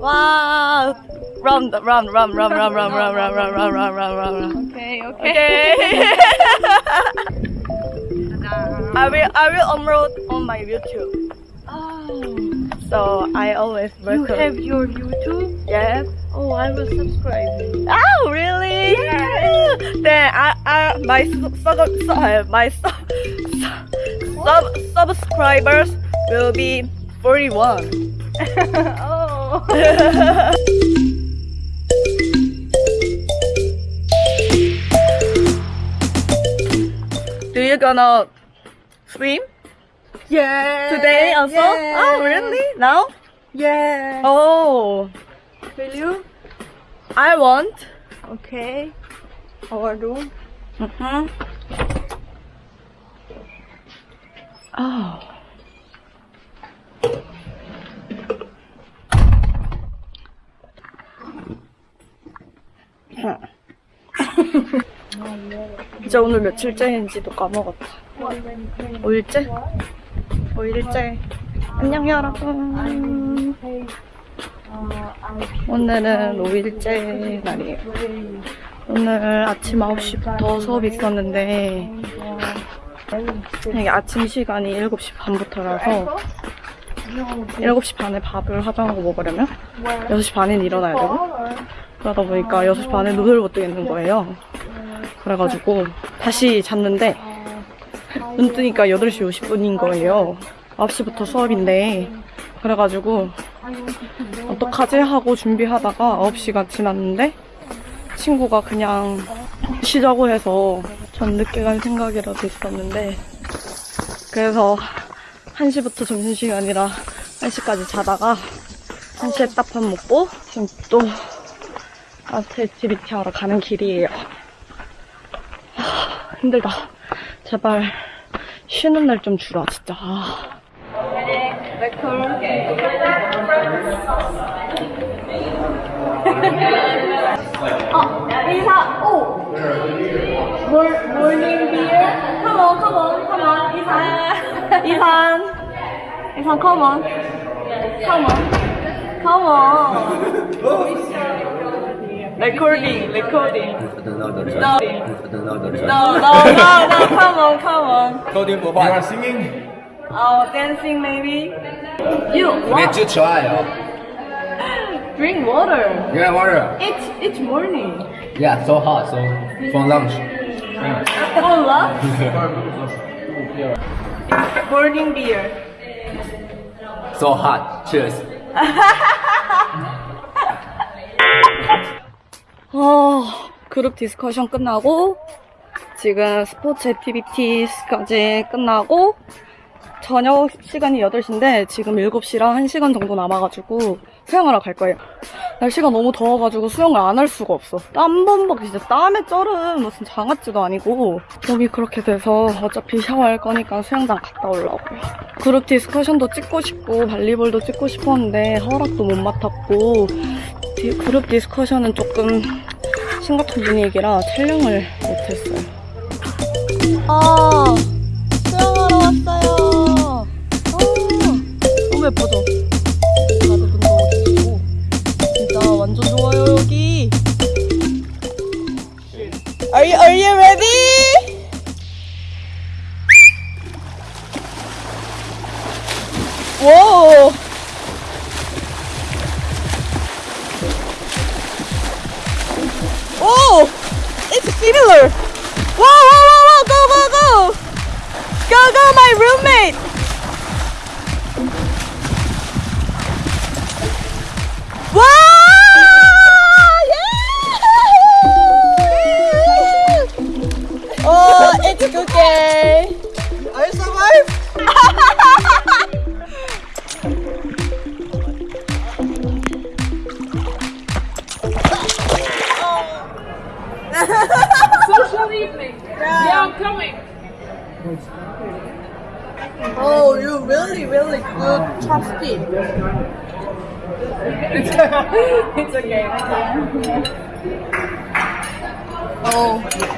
Wow! Run, run, run, run, run, run, run, run, run, run, run, run, run, run. Okay, okay. I will, I will upload on my YouTube. Oh, So I always you have your YouTube? Yes. Oh, I will subscribe. Oh, really? Yeah. Then I, I, my sub, sub, sub, uh, my sub, sub, subscribers will be 41. oh. Do you gonna swim Yeah. today also? Yeah. Oh, really? Now? Yeah. Oh, Will you? I want. Okay. Our room. Mm-hmm. Oh. 이제 오늘 며칠째인지도 까먹었다. 5일째? 5일째. 안녕 여러분. 오늘은 5일째 날이에요. 오늘 아침 9시부터 수업이 있었는데 이게 아침 시간이 7시 반부터라서 7시 반에 밥을 화장하고 먹으려면 6시 반엔 일어나야 되고 그러다 보니까 6시 반에 눈을 못 뜨겠는 거예요. 그래가지고 다시 잤는데 눈 뜨니까 8시 50분인 거예요. 9시부터 수업인데 그래가지고 어떡하지 하고 준비하다가 9시가 지났는데 친구가 그냥 쉬자고 해서 전 늦게 갈 생각이라도 있었는데 그래서 1시부터 점심시간이라 1시까지 자다가 1시에 딱 밥 먹고 지금 또 art activity 하러 가는 길이에요. 하, 힘들다. 제발 쉬는 날 좀 주라 진짜. Oh, 어, 이사, 오! 몰, 몰린 비율? 컴온, 컴온, 컴온, come on. 이산, 컴온. 컴온. 컴온. 레코딩, 레코딩. No, no, no, no, come on, come on. Coding for what? You are singing? Oh, dancing maybe? You, what? try, oh. Drink water. Yeah, water. Each, each morning. Yeah, so hot, so for lunch. Cola? Morning beer. So hot. Cheers. 어, 그룹 디스커션 끝나고 지금 스포츠 액티비티까지 끝나고 저녁 시간이 8시인데 지금 7시랑 1시간 정도 남아가지고 수영하러 갈 거예요. 날씨가 너무 더워가지고 수영을 안 할 수가 없어. 땀 범벅 진짜 땀에 쩔은 무슨 장아찌도 아니고 몸이 그렇게 돼서 어차피 샤워할 거니까 수영장 갔다 오려고요. 그룹 discussion도 찍고 싶고 volleyball도 찍고 싶었는데 허락도 못 맡았고 디- 그룹 discussion은 조금 심각한 분위기라 촬영을 못했어요. 아, 예쁘죠? 다들 운동하고 계시고. 진짜 완전 좋아요, 여기. Are you, are you ready? It's okay. Oh.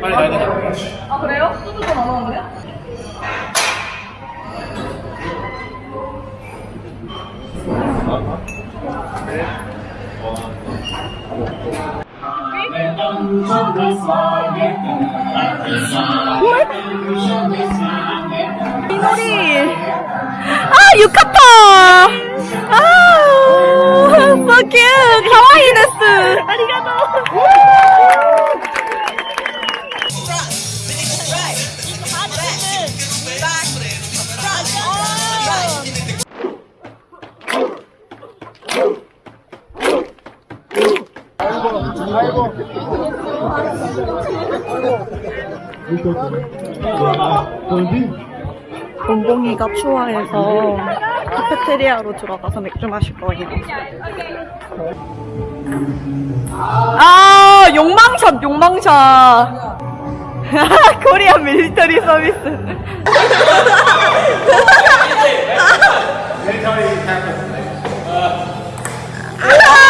빨리 가야? 아 그래요? 소주도 안 나오는데요? 이 놀이 아 유카타 아 so cute 가와이 데스 아리가또 봉봉이가 추워해서 카페테리아로 들어가서 맥주 마실 거예요. 아 욕망샷 욕망샷. 코리아 밀리터리 서비스. 밀리터리 캠프. 아!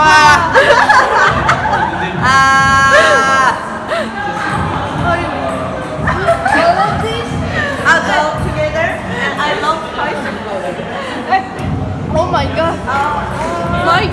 哇